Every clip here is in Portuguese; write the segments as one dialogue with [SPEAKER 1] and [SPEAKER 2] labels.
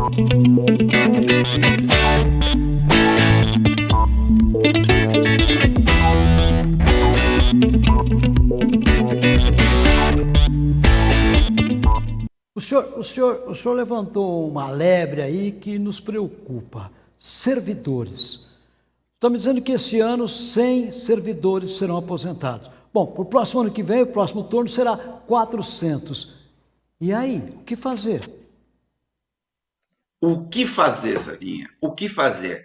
[SPEAKER 1] O senhor, o, senhor, o senhor levantou uma lebre aí que nos preocupa. Servidores. Me dizendo que esse ano 100 servidores serão aposentados. Bom, para o próximo ano que vem, o próximo turno será 400. E aí, o que fazer?
[SPEAKER 2] O que fazer, Sarinha? O que fazer?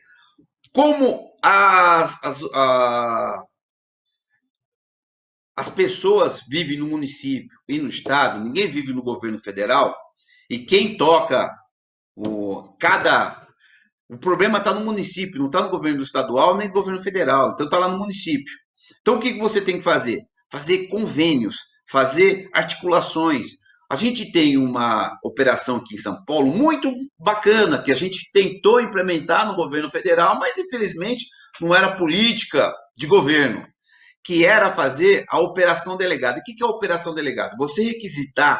[SPEAKER 2] Como as, as, a, as pessoas vivem no município e no estado, ninguém vive no governo federal, e quem toca o cada o problema está no município, não está no governo estadual nem no governo federal, então está lá no município. Então o que você tem que fazer? Fazer convênios, fazer articulações. A gente tem uma operação aqui em São Paulo muito bacana que a gente tentou implementar no governo federal, mas infelizmente não era política de governo que era fazer a operação delegada. O que é a operação delegada? Você requisitar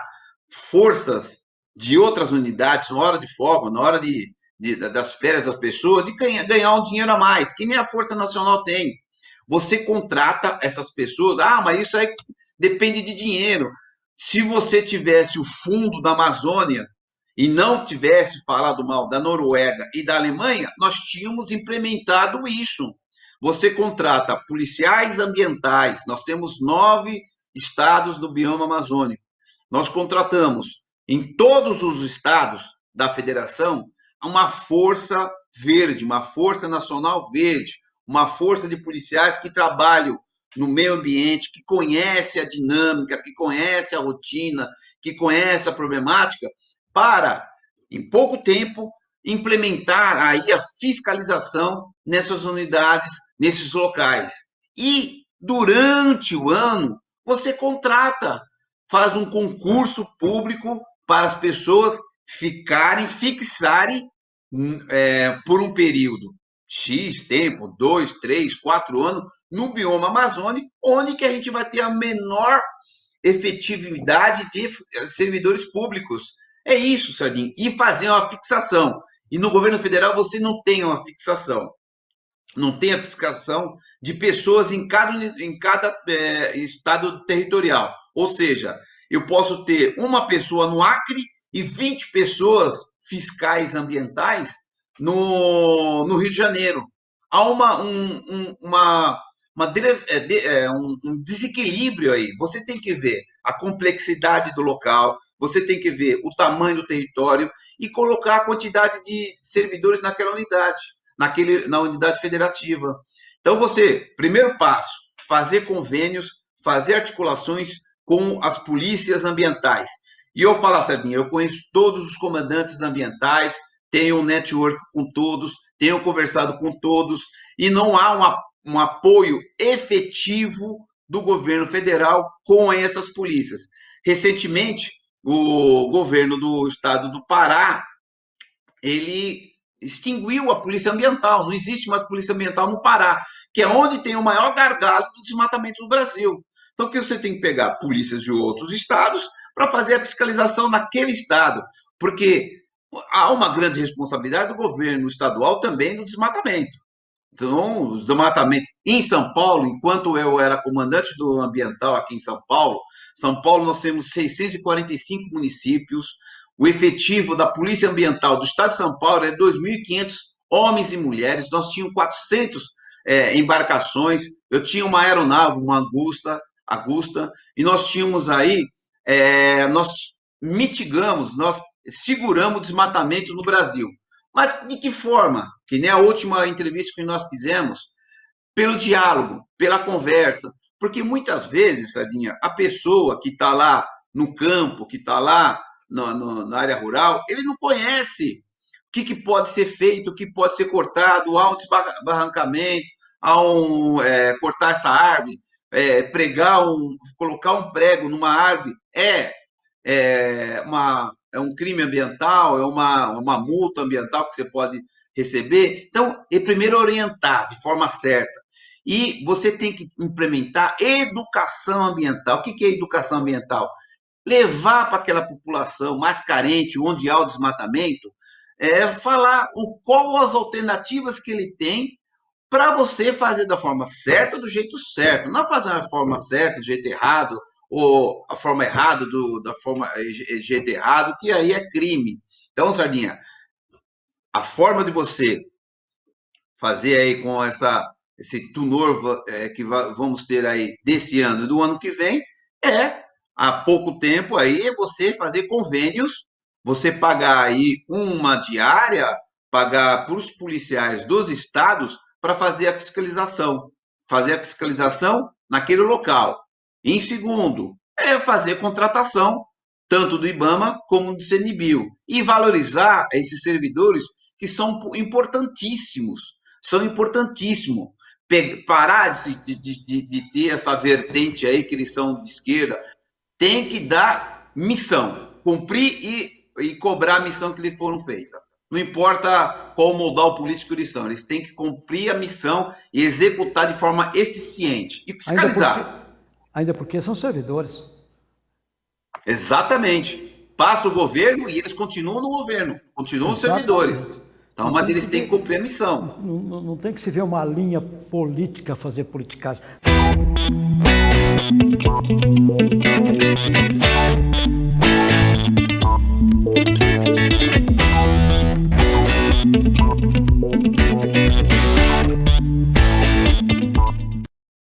[SPEAKER 2] forças de outras unidades na hora de folga, na hora de, de das férias das pessoas, de ganhar, um dinheiro a mais, que nem a Força Nacional tem. Você contrata essas pessoas, ah, mas isso aí depende de dinheiro. Se você tivesse o fundo da Amazônia e não tivesse falado mal da Noruega e da Alemanha, nós tínhamos implementado isso. Você contrata policiais ambientais, nós temos nove estados do bioma amazônico. Nós contratamos em todos os estados da federação uma força verde, uma força nacional verde, uma força de policiais que trabalham no meio ambiente, que conhece a dinâmica, que conhece a rotina, que conhece a problemática, para, em pouco tempo, implementar aí a fiscalização nessas unidades, nesses locais. E durante o ano, você contrata, faz um concurso público para as pessoas ficarem, fixarem é, por um período X tempo, dois, três, quatro anos, no bioma amazônico, onde que a gente vai ter a menor efetividade de servidores públicos. É isso, Sardinha. E fazer uma fixação. E no governo federal você não tem uma fixação. Não tem a fixação de pessoas em cada, em cada é, estado territorial. Ou seja, eu posso ter uma pessoa no Acre e 20 pessoas fiscais ambientais no, no Rio de Janeiro. Há uma, um, um, uma, uma é, é, um, desequilíbrio aí. Você tem que ver a complexidade do local, você tem que ver o tamanho do território e colocar a quantidade de servidores naquela unidade, naquele, na unidade federativa. Então, você, primeiro passo, fazer convênios, fazer articulações com as polícias ambientais. E eu falo, Sardinha, eu conheço todos os comandantes ambientais, tenho um network com todos, tenho conversado com todos, e não há uma, um apoio efetivo do governo federal com essas polícias. Recentemente, o governo do estado do Pará, ele extinguiu a polícia ambiental, não existe mais polícia ambiental no Pará, que é onde tem o maior gargalo do desmatamento do Brasil. Então, que você tem que pegar polícias de outros estados para fazer a fiscalização naquele estado, porque há uma grande responsabilidade do governo estadual também no desmatamento. Então, o desmatamento em São Paulo, enquanto eu era comandante do ambiental aqui em São Paulo, São Paulo nós temos 645 municípios, o efetivo da Polícia Ambiental do Estado de São Paulo é 2.500 homens e mulheres, nós tínhamos 400 é, embarcações, eu tinha uma aeronave, uma Augusta, Augusta e nós tínhamos aí, é, nós mitigamos, nós seguramos o desmatamento no Brasil. Mas de que forma? Que nem a última entrevista que nós fizemos, pelo diálogo, pela conversa. Porque muitas vezes, Sardinha, a pessoa que está lá no campo, que está lá no, no, na área rural, ele não conhece o que, que, pode ser feito, o que pode ser cortado, há um desbarrancamento, há um é, cortar essa árvore, é, pregar um, colocar um prego numa árvore é, é, uma, é um crime ambiental, é uma, uma multa ambiental que você pode receber. Então, é primeiro orientar de forma certa. E você tem que implementar educação ambiental. O que é educação ambiental? Levar para aquela população mais carente, onde há o desmatamento, é, falar o, qual as alternativas que ele tem para você fazer da forma certa, do jeito certo. Não fazer da forma certa, do jeito errado, ou a forma errada do, da forma jeito errado, que aí é crime. Então, Sardinha, a forma de você fazer aí com essa esse tunor é, que vamos ter aí desse ano e do ano que vem é há pouco tempo aí você fazer convênios, você pagar aí uma diária, pagar para os policiais dos estados para fazer a fiscalização, fazer a fiscalização naquele local. Em segundo, é fazer contratação tanto do IBAMA como do CNBio e valorizar esses servidores que são importantíssimos, são importantíssimos. Parar de, de, de, de ter essa vertente aí que eles são de esquerda, tem que dar missão, cumprir e, e cobrar a missão que lhes foram feita. Não importa qual modal político eles são, eles têm que cumprir a missão e executar de forma eficiente e fiscalizar.
[SPEAKER 1] Ainda porque são servidores.
[SPEAKER 2] Exatamente. Passa o governo e eles continuam no governo, continuam Exatamente. servidores. Então, mas eles têm que cumprir a missão.
[SPEAKER 1] Não, não, não, tem que se ver uma linha política fazer politicagem.